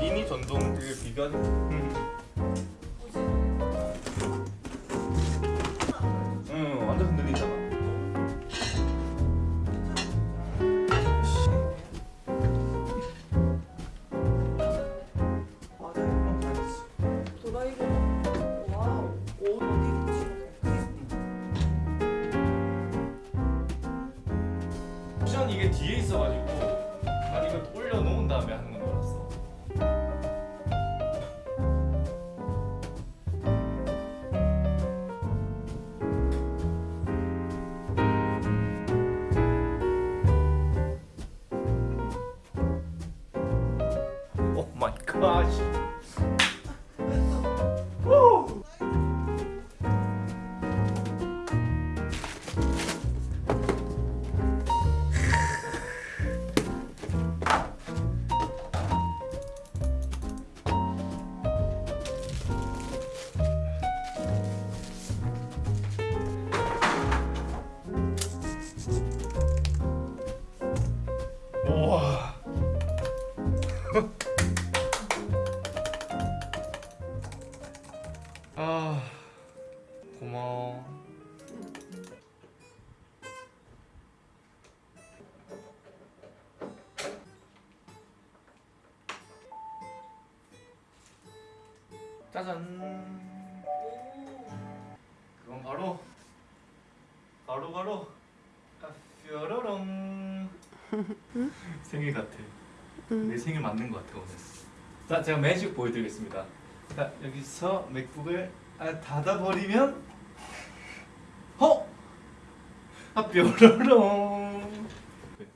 미니 전동 되게 비교하 watching. 짜잔. 그건 바로 바로 바로 뾰로롱. 생일 같아. 내 생일 맞는 것 같아 오늘. 자 제가 매직 보여드리겠습니다. 자 여기서 맥북을 아, 닫아버리면 어? 아 뾰로롱. 네.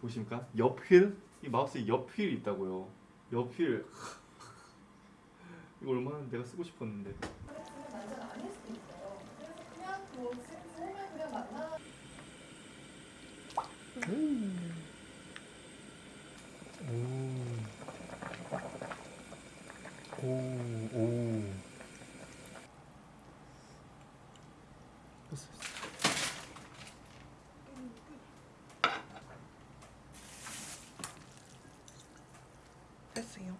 보십니까? 옆휠? 이 마우스에 옆휠이 있다고요. 옆휠 이거 얼마나 내가 쓰고 싶었는데 만나. 오, 오. 됐어요.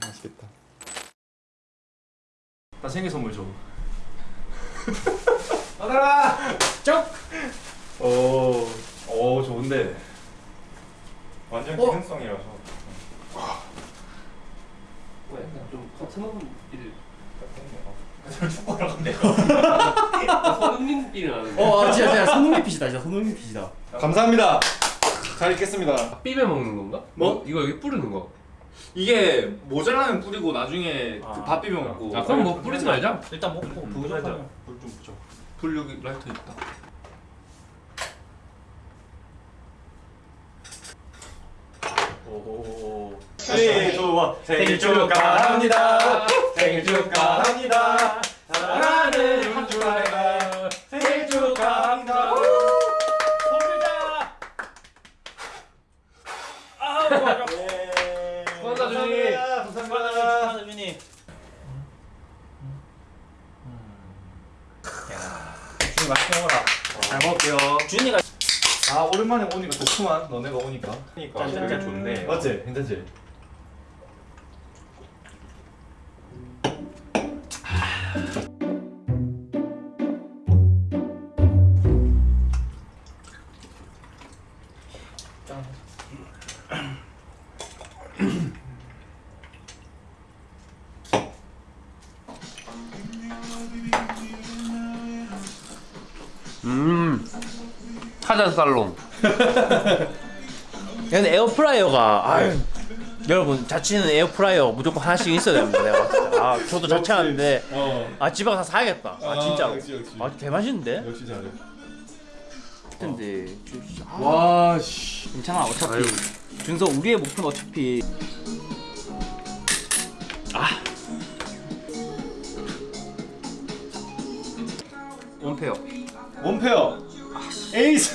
맛있겠다. 나 생일 선물 줘. 받아라. 쩍. 오, 오 좋은데. 완전 어? 기능성이라서. 좀 서른인 축구하러 간대. 서른인 일 나는데 어 아, 진짜 진짜 손흥민 핏이다 진짜 손흥민 핏이다 감사합니다. 잘 읽겠습니다. 삐에 먹는 건가? 뭐? 이거 여기 뿌리는 거. 이게 모자라면 뿌리고 나중에 그밥 비벼 먹고. 아 그럼 뭐 뿌리지 말자. 일단 먹고 부족하면 불좀 붙여. 불 여기 라이터 있다. 오. 생일 축하 생일 축하합니다. 생일 축하합니다. 사랑하는 윤주아가 생일 축하합니다. 소리다. 아, 좋아. 예. 수고한다, 준이. 감사합니다. 준이 준이 맛있게 먹어라. 잘 먹을게요. 준이가 아 오랜만에 오니까 좋구만. 너네가 오니까. 그러니까 짠. 그게 좋네. 맞지? 괜찮지? 음. 타잔 살롱. 근데 에어프라이어가 아유 여러분 자취는 에어프라이어 무조건 하나씩 있어야 됩니다 내가 진짜. 아 저도 자취하는데 어. 아 집에 가서 사야겠다 아 진짜로 역시, 역시. 아 개맛있는데? 역시 잘해. 근데 아, 와 씨. 괜찮아 어차피 준서 우리의 목표는 어차피 아 원페어 원페어. 에이스.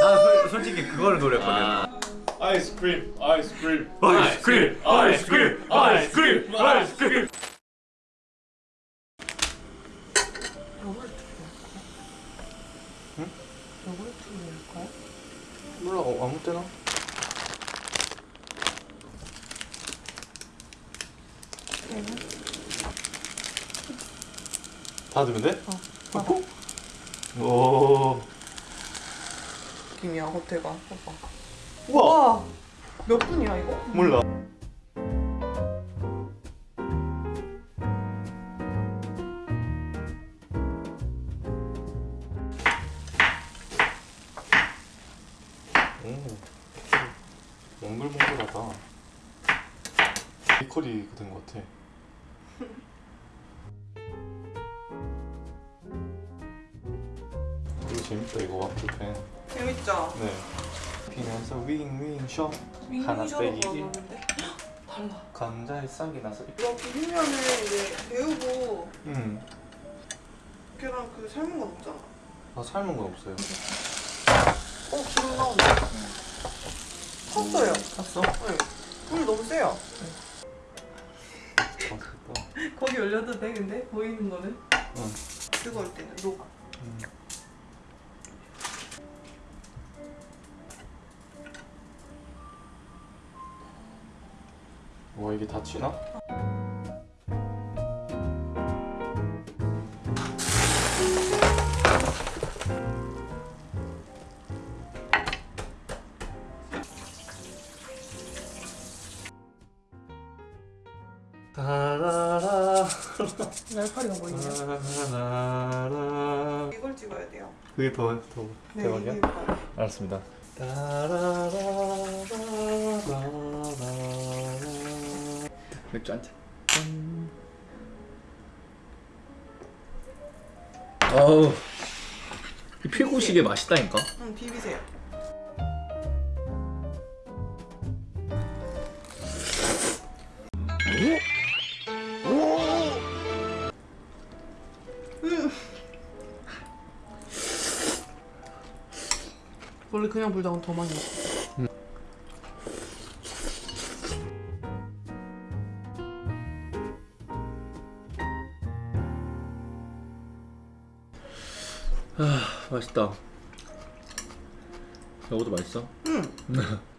나 솔직히 그걸 노렸거든 아. 아이스크림 아이스크림. 아이스크림 아이스크림 아이스크림 아이스크림. 몰라 어, 아무 때나? 다 네. 넣으면 돼? 어. 어? 오. 느낌이야 호텔가. 오빠. 우와. 와. 몇 분이야 이거? 몰라. 오, 몽글몽글하다. 베이커리 같은 것 같아. 재밌다 이거 와플펜. 재밌죠? 네. 피면서 윙윙 쇼. 하나 빼기. 걸어봤는데 달라. 감자에 싹이 나서. 이거 비빔면을 이제 데우고 음. 계란 그 삶은 건 없잖아. 아 삶은 건 없어요. 어 기름 나온다. 탔어요. 탔어? 네. 불 너무 세요. 맛있겠다. 거기 올려도 돼 근데 보이는 거는? 응. 뜨거울 때는 녹아. 음. 와 이게 다 치나? 따라라 날파리가 보이네. 이걸 찍어야 돼요. 그게 더, 더 네, 대박이야? 알았습니다. 맥주 한 잔. 어우 이 필고식의 맛있다니까 응 비비세요. 음. 원래 그냥 불닭은 더 많이 먹어. 맛있다 이것도 맛있어? 그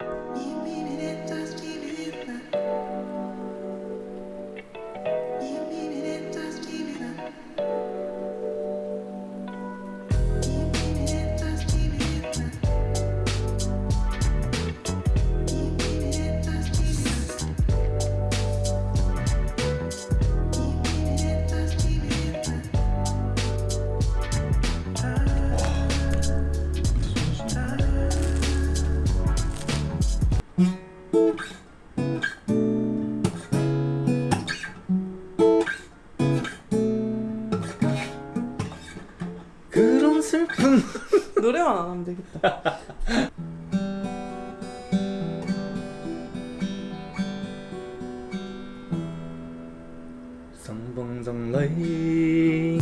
하면 되겠다. 성봉성레이